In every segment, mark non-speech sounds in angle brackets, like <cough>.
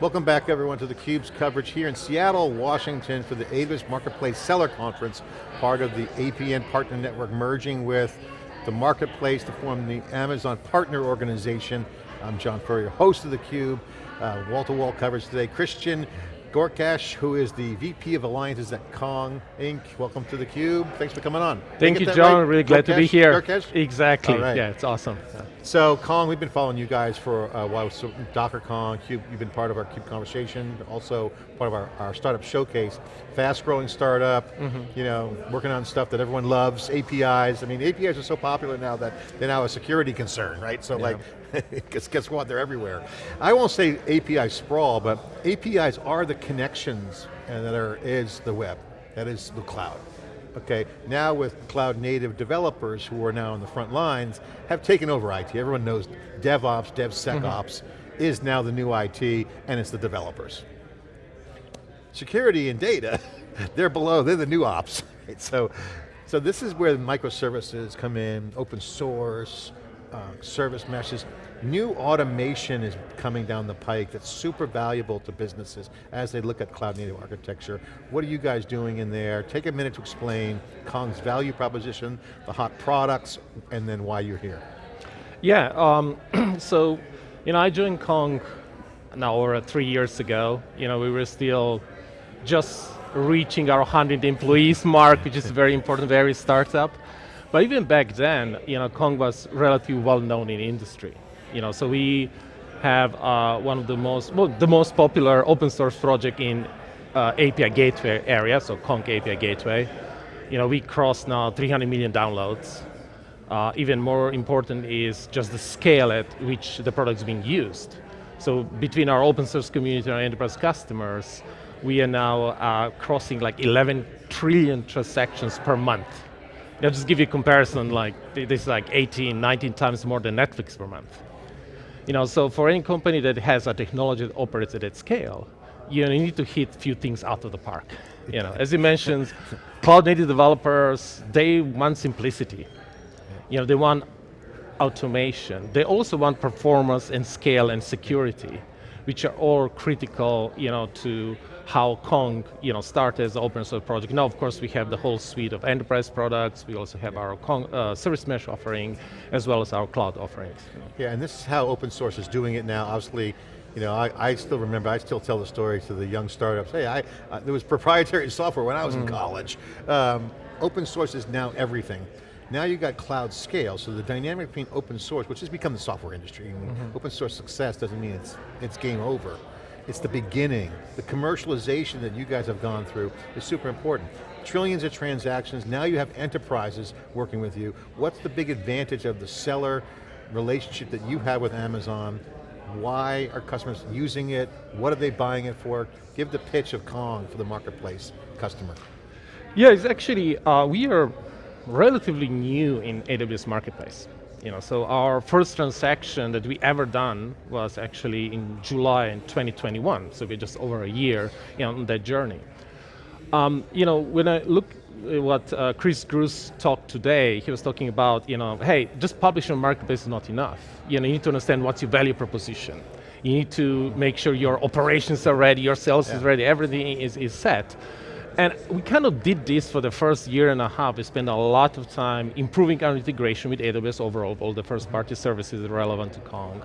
Welcome back everyone to theCUBE's coverage here in Seattle, Washington for the AWS Marketplace Seller Conference, part of the APN Partner Network merging with the Marketplace to form the Amazon Partner Organization. I'm John Furrier, host of theCUBE, uh, wall-to-wall -wall coverage today. Christian Gorkash, who is the VP of Alliances at Kong Inc. Welcome to theCUBE, thanks for coming on. Thank you, John, right? really glad Gorkash? to be here. Gorkash? Exactly, right. yeah, it's awesome. Yeah. So Kong, we've been following you guys for a while, so Docker Kong, Cube, you've been part of our CUBE conversation, also part of our, our startup showcase. Fast growing startup, mm -hmm. you know, working on stuff that everyone loves, APIs. I mean, APIs are so popular now that they're now a security concern, right? So yeah. like, <laughs> guess, guess what, they're everywhere. I won't say API sprawl, but APIs are the connections that are, is the web, that is the cloud. Okay, now with cloud native developers who are now on the front lines, have taken over IT. Everyone knows DevOps, DevSecOps mm -hmm. is now the new IT, and it's the developers. Security and data, <laughs> they're below, they're the new ops. <laughs> Right? So, so this is where microservices come in, open source, uh, service meshes, new automation is coming down the pike that's super valuable to businesses as they look at cloud native architecture. What are you guys doing in there? Take a minute to explain Kong's value proposition, the hot products, and then why you're here. Yeah, um, <clears throat> so, you know, I joined Kong now over three years ago. You know, we were still just reaching our 100 employees <laughs> mark, which is very important, very startup. But even back then, you know, Kong was relatively well known in industry. You know, so we have uh, one of the most, well, the most popular open source project in uh, API gateway area, so Kong API gateway. You know, we cross now 300 million downloads. Uh, even more important is just the scale at which the product is being used. So between our open source community and our enterprise customers, we are now uh, crossing like 11 trillion transactions per month. I'll just give you a comparison, like this is like 18, 19 times more than Netflix per month. You know, so for any company that has a technology that operates at that scale, you need to hit a few things out of the park. You know, as you mentioned, <laughs> cloud native developers, they want simplicity. You know, they want automation. They also want performance and scale and security, which are all critical, you know, to how Kong you know, started as an open source project. Now, of course, we have the whole suite of enterprise products. We also have our Kong, uh, service mesh offering, as well as our cloud offerings. Yeah, and this is how open source is doing it now. Obviously, you know, I, I still remember, I still tell the story to the young startups. Hey, I, uh, there was proprietary <laughs> software when I was mm. in college. Um, open source is now everything. Now you've got cloud scale, so the dynamic between open source, which has become the software industry, mm -hmm. open source success doesn't mean it's, it's game over. It's the beginning. The commercialization that you guys have gone through is super important. Trillions of transactions, now you have enterprises working with you. What's the big advantage of the seller relationship that you have with Amazon? Why are customers using it? What are they buying it for? Give the pitch of Kong for the marketplace customer. Yeah, it's actually, uh, we are relatively new in AWS Marketplace. You know, so our first transaction that we ever done was actually in July in 2021, so we're just over a year you know, on that journey. Um, you know, when I look at what uh, Chris Grusz talked today, he was talking about, you know, hey, just publishing on Marketplace is not enough. You know, you need to understand what's your value proposition. You need to make sure your operations are ready, your sales yeah. is ready, everything is, is set. And we kind of did this for the first year and a half. We spent a lot of time improving our integration with AWS overall, all the first party services relevant to Kong.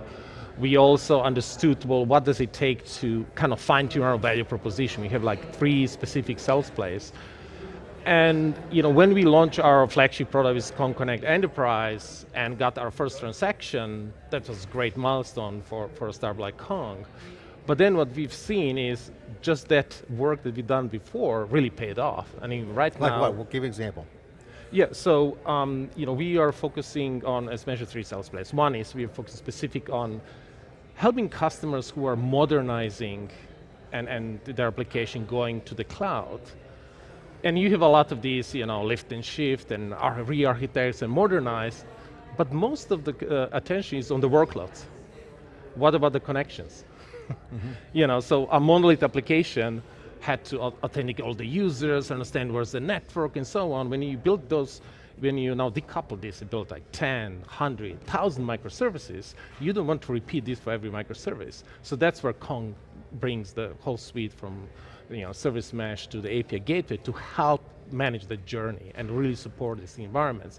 We also understood, well, what does it take to kind of fine tune our value proposition? We have like three specific sales plays. And you know, when we launched our flagship product with Kong Konnect Enterprise and got our first transaction, that was a great milestone for, for a startup like Kong. But then what we've seen is just that work that we've done before really paid off. I mean, right like now- Like what, we'll give an example. Yeah, so um, you know, we are focusing on, as mentioned, three sales plays. One is we are focusing specific on helping customers who are modernizing and, and their application going to the cloud. And you have a lot of these, you know, lift and shift and re-architects and modernize, but most of the uh, attention is on the workloads. What about the connections? Mm <laughs> -hmm. You know, so a monolith application had to authenticate all the users, understand where's the network and so on. When you build those, when you now decouple this you build like 10, 100, 1,000 microservices, you don't want to repeat this for every microservice. So that's where Kong brings the whole suite from you know, service mesh to the API gateway to help manage the journey and really support these environments.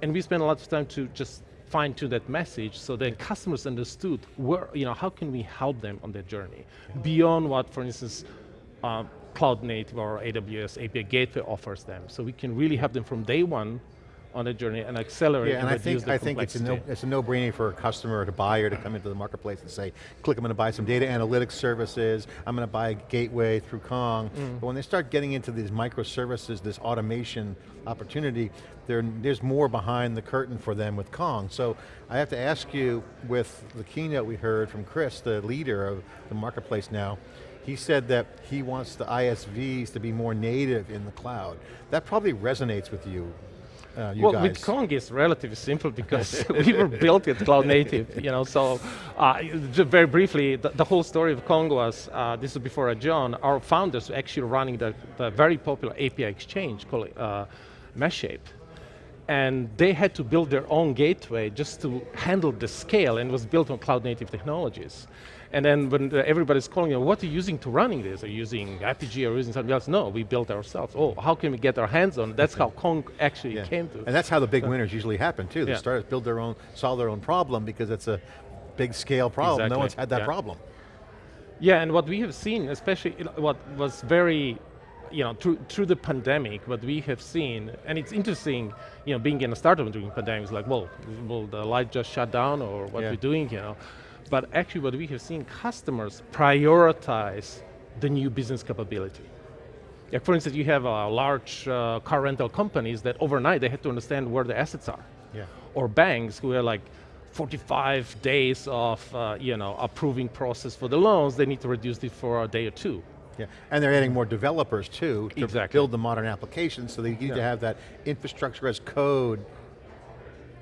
And we spend a lot of time to just fine tune that message so that customers understood where, you know, how can we help them on their journey beyond what, for instance, uh, cloud native or AWS API gateway offers them. So we can really help them from day one on a journey and accelerate yeah, and, and I think, I think it's a, no, it's a no-brainer for a customer or a buyer to come into the marketplace and say, click, I'm going to buy some data analytics services, I'm going to buy a gateway through Kong. Mm. But when they start getting into these microservices, this automation opportunity, there's more behind the curtain for them with Kong. So I have to ask you, with the keynote we heard from Chris, the leader of the marketplace now, he said that he wants the ISVs to be more native in the cloud. That probably resonates with you uh, well, guys. with Kong it's relatively simple because <laughs> we were built with cloud native, you know, so uh, just very briefly, the, the, whole story of Kong was, uh, this was before John, our founders were actually running the, the very popular API exchange called uh, Mashape. And they had to build their own gateway just to handle the scale and was built on cloud native technologies. And then when everybody's calling you, what are you using to running this? Are you using Apigee or using something else? No, we built ourselves. Oh, how can we get our hands on it? That's how Kong actually yeah. came to. And that's how the big so, winners usually happen too. The yeah. startups build their own, solve their own problem because it's a big scale problem. Exactly. No one's had that yeah. problem. Yeah, and what we have seen, especially what was very you know, through, through the pandemic, what we have seen, and it's interesting, you know, being in a startup during pandemic, it's like, well, will the light just shut down or what yeah. we're doing, you know? But actually what we have seen, customers prioritize the new business capability. Like for instance, you have a large uh, car rental companies that overnight they had to understand where the assets are. Yeah. Or banks who are like 45 days of uh, you know, approving process for the loans, they need to reduce it for a day or two. Yeah, and they're adding more developers too to exactly. build the modern applications, so they need yeah. to have that infrastructure as code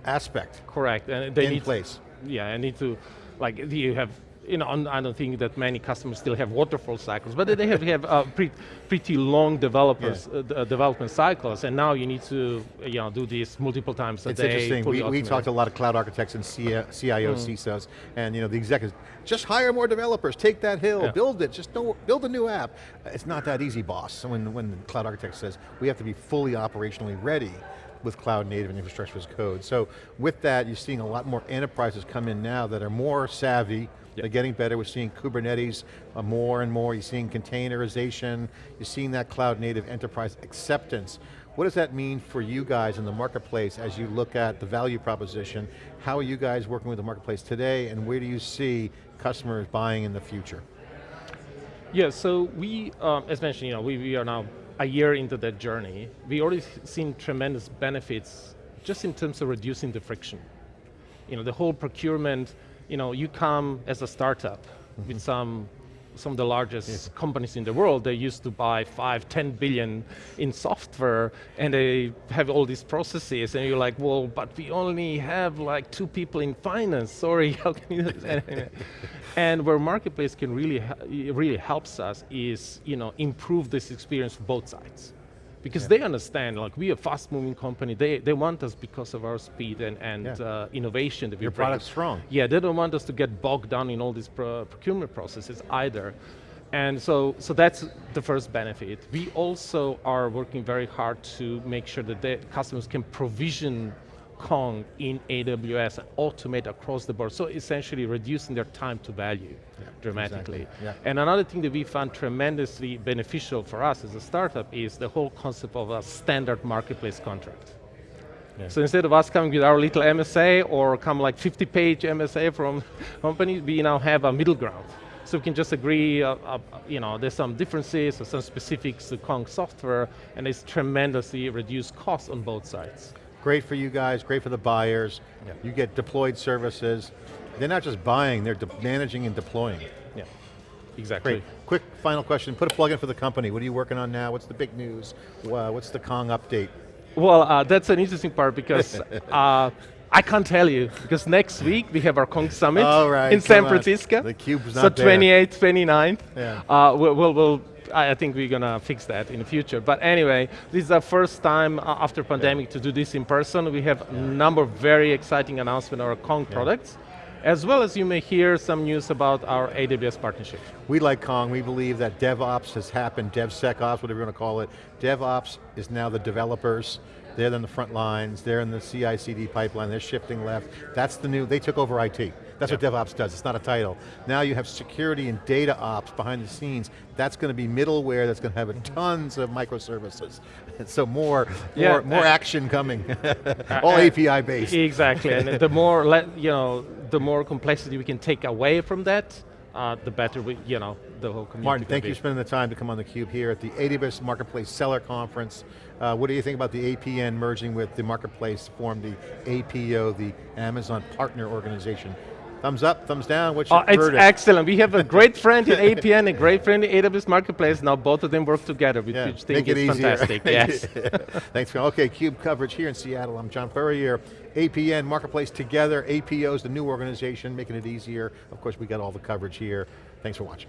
aspect. Correct, and they in need place. Yeah, and need to like you have, you know, I don't think that many customers still have waterfall cycles, but they have, have uh, pretty, pretty long developers, yeah. uh, development cycles, and now you need to, you know, do this multiple times a it's day. It's interesting, we, we talked to a lot of cloud architects and CIOs, mm. CISOs, and you know, the executives, just hire more developers, take that hill, yeah. build it, just don't, build a new app. It's not that easy, boss. When, when the cloud architect says, we have to be fully operationally ready, with cloud native and infrastructure as code. So with that, you're seeing a lot more enterprises come in now that are more savvy, yep. they're getting better, we're seeing Kubernetes uh, more and more, you're seeing containerization, you're seeing that cloud native enterprise acceptance. What does that mean for you guys in the marketplace as you look at the value proposition? How are you guys working with the marketplace today and where do you see customers buying in the future? Yeah, so we, um, as mentioned, you know, we, we are now a year into that journey, we already seen tremendous benefits just in terms of reducing the friction. You know, the whole procurement, you know, you come as a startup mm -hmm. with some some of the largest yes. companies in the world, they used to buy five, 10 billion in software and they have all these processes and you're like, well, but we only have like two people in finance, sorry, <laughs> how can you <laughs> And where Marketplace can really, really helps us is, you know, improve this experience for both sides because yeah. they understand, like we are a fast moving company, they, they want us because of our speed and, and yeah. uh, innovation that we Your bring. product's strong. Yeah, they don't want us to get bogged down in all these pro procurement processes either. And so, so that's the first benefit. We also are working very hard to make sure that the customers can provision Kong in AWS and automate across the board. So essentially reducing their time to value yeah, dramatically. Exactly. Yeah. And another thing that we found tremendously beneficial for us as a startup is the whole concept of a standard marketplace contract. Yeah. So instead of us coming with our little MSA or come like 50 page MSA from <laughs> companies, we now have a middle ground. So we can just agree, uh, uh, you know, there's some differences or some specifics to Kong software, and it's tremendously reduced costs on both sides. Great for you guys, great for the buyers. Yeah. You get deployed services. They're not just buying, they're managing and deploying. Yeah, exactly. Great. Quick final question, put a plug in for the company. What are you working on now? What's the big news? Uh, what's the Kong update? Well, uh, that's an interesting part because <laughs> uh, I can't tell you, because next week we have our Kong Summit right, in San Francisco. On. The cube's not So 28th, 29th. Yeah. Uh, we'll, we'll, we'll I think we're going to fix that in the future. But anyway, this is our first time uh, after pandemic yeah. to do this in person. We have a number of very exciting announcements on our Kong yeah. products. as well as you may hear some news about our AWS partnership. We like Kong, we believe that DevOps has happened, DevSecOps, whatever you want to call it. DevOps is now the developers, they're in the front lines, they're in the CI/CD pipeline, they're shifting left. That's the new, they took over IT. That's what DevOps does, it's not a title. Now you have security and data ops behind the scenes. That's going to be middleware that's going to have tons of microservices. <laughs> So more, Yeah, more, more action coming. <laughs> All API based. Exactly, and the more, <laughs> you know, the more complexity we can take away from that, uh, the better we, you know, the whole community Martin, thank be. you for spending the time to come on theCUBE here at the AWS Marketplace Seller Conference. Uh, what do you think about the APN merging with the Marketplace to form the APO, the Amazon Partner Organization? Thumbs up, thumbs down, what's your Uh, it's excellent. We have a <laughs> great friend in APN, a great friend in AWS Marketplace. Now both of them work together, which Yeah, which think make it is easier. fantastic. <laughs> yes. <laughs> Thanks, Okay, CUBE coverage here in Seattle. I'm John Furrier. APN, Marketplace together, APO's the new organization, making it easier. Of course, we got all the coverage here. Thanks for watching.